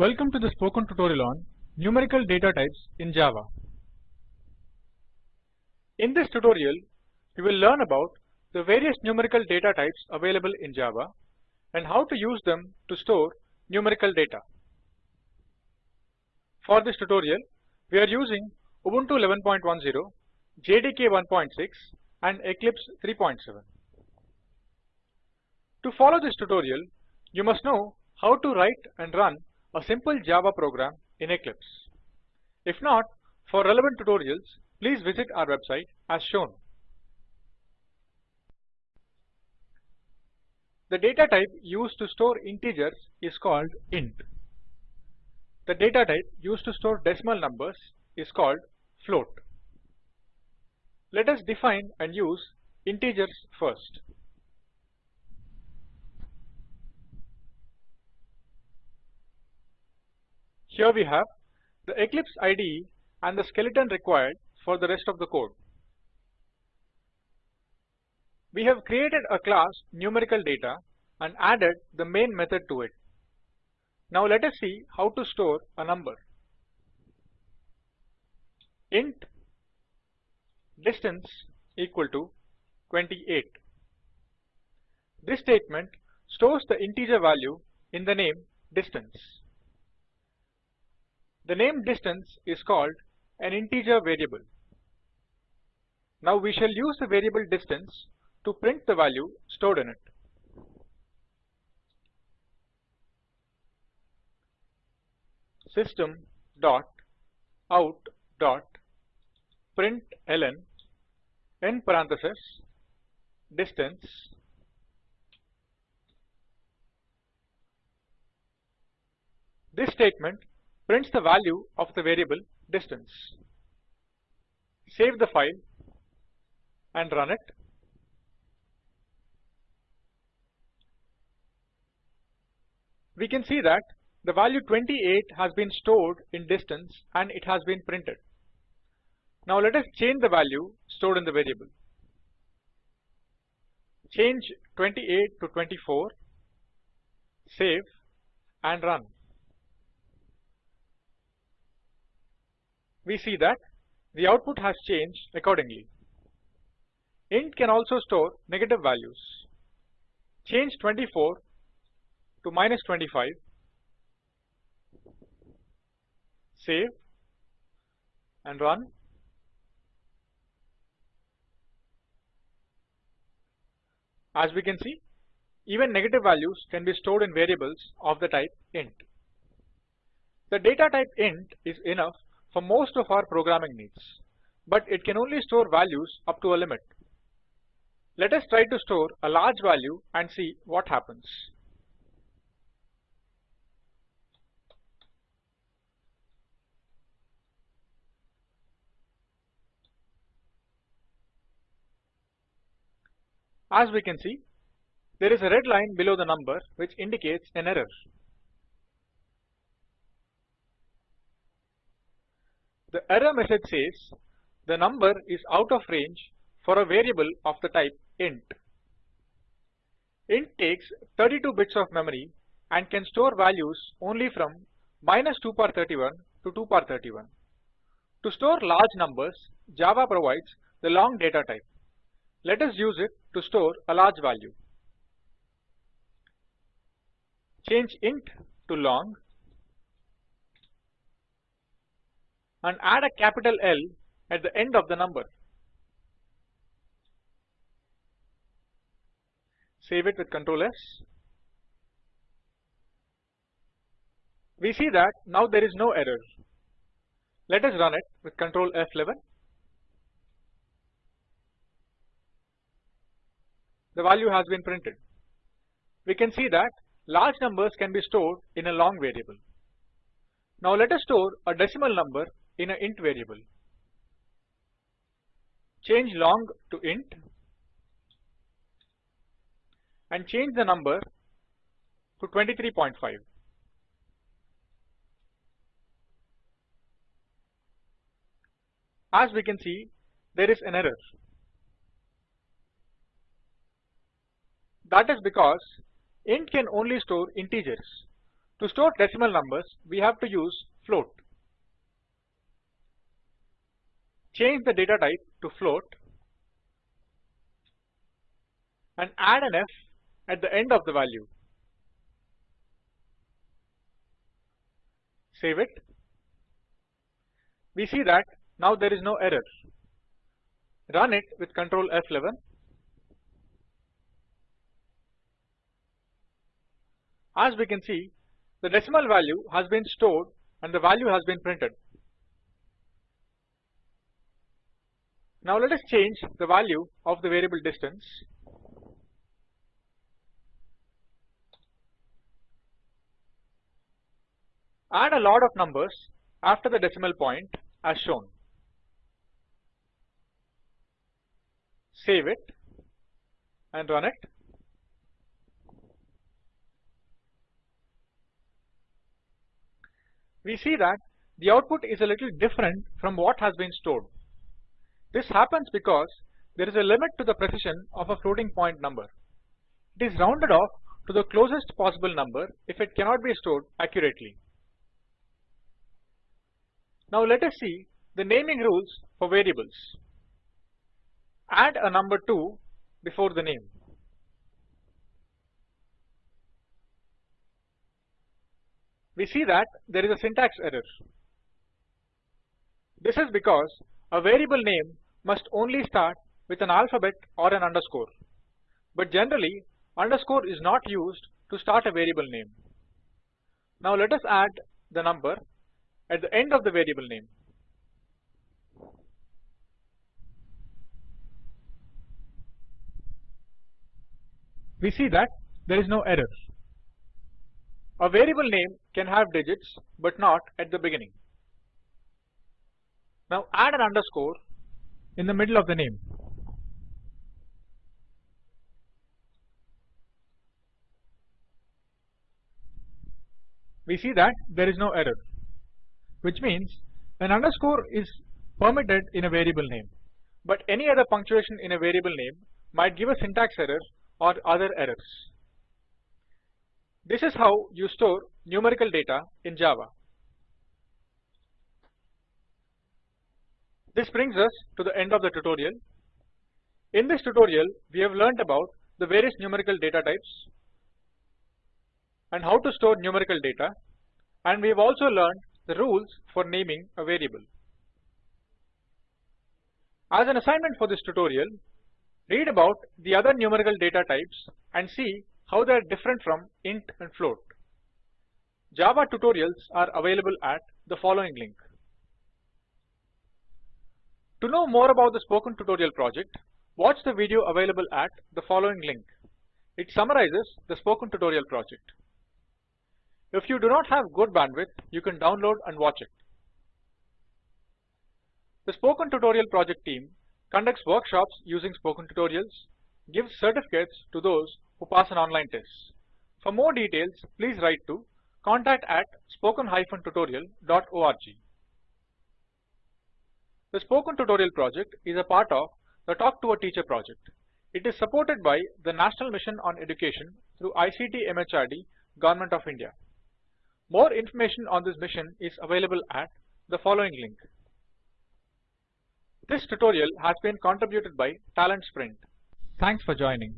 Welcome to the spoken tutorial on numerical data types in Java. In this tutorial, we will learn about the various numerical data types available in Java and how to use them to store numerical data. For this tutorial, we are using Ubuntu 11.10, JDK 1.6 and Eclipse 3.7. To follow this tutorial, you must know how to write and run a simple Java program in Eclipse. If not, for relevant tutorials, please visit our website as shown. The data type used to store integers is called int. The data type used to store decimal numbers is called float. Let us define and use integers first. Here we have the Eclipse IDE and the skeleton required for the rest of the code. We have created a class numerical data and added the main method to it. Now let us see how to store a number. int distance equal to 28. This statement stores the integer value in the name distance. The name distance is called an integer variable. Now we shall use the variable distance to print the value stored in it. System dot out dot println in parenthesis distance This statement prints the value of the variable distance. Save the file and run it. We can see that the value 28 has been stored in distance and it has been printed. Now let us change the value stored in the variable. Change 28 to 24, save and run. We see that the output has changed accordingly. int can also store negative values. Change 24 to minus 25, save and run. As we can see, even negative values can be stored in variables of the type int. The data type int is enough for most of our programming needs, but it can only store values up to a limit. Let us try to store a large value and see what happens. As we can see, there is a red line below the number which indicates an error. The error message says the number is out of range for a variable of the type int. int takes 32 bits of memory and can store values only from minus 2 power 31 to 2 power 31. To store large numbers, Java provides the long data type. Let us use it to store a large value. Change int to long and add a capital L at the end of the number. Save it with Ctrl S. We see that now there is no error. Let us run it with Ctrl F11. The value has been printed. We can see that large numbers can be stored in a long variable. Now let us store a decimal number in an int variable. Change long to int and change the number to 23.5. As we can see, there is an error. That is because int can only store integers. To store decimal numbers, we have to use float. Change the data type to float and add an F at the end of the value. Save it. We see that now there is no error. Run it with Ctrl F11. As we can see, the decimal value has been stored and the value has been printed. Now let us change the value of the variable distance. Add a lot of numbers after the decimal point as shown. Save it and run it. We see that the output is a little different from what has been stored. This happens because there is a limit to the precision of a floating point number. It is rounded off to the closest possible number if it cannot be stored accurately. Now let us see the naming rules for variables. Add a number 2 before the name. We see that there is a syntax error. This is because a variable name must only start with an alphabet or an underscore. But generally, underscore is not used to start a variable name. Now let us add the number at the end of the variable name. We see that there is no error. A variable name can have digits but not at the beginning. Now add an underscore in the middle of the name. We see that there is no error which means an underscore is permitted in a variable name, but any other punctuation in a variable name might give a syntax error or other errors. This is how you store numerical data in Java. This brings us to the end of the tutorial. In this tutorial, we have learnt about the various numerical data types and how to store numerical data and we have also learned the rules for naming a variable. As an assignment for this tutorial, read about the other numerical data types and see how they are different from int and float. Java tutorials are available at the following link. To know more about the Spoken Tutorial project, watch the video available at the following link. It summarizes the Spoken Tutorial project. If you do not have good bandwidth, you can download and watch it. The Spoken Tutorial project team conducts workshops using Spoken Tutorials, gives certificates to those who pass an online test. For more details, please write to contact at spoken-tutorial.org. The Spoken Tutorial project is a part of the Talk to a Teacher project. It is supported by the National Mission on Education through ICT MHRD, Government of India. More information on this mission is available at the following link. This tutorial has been contributed by Talent Sprint. Thanks for joining.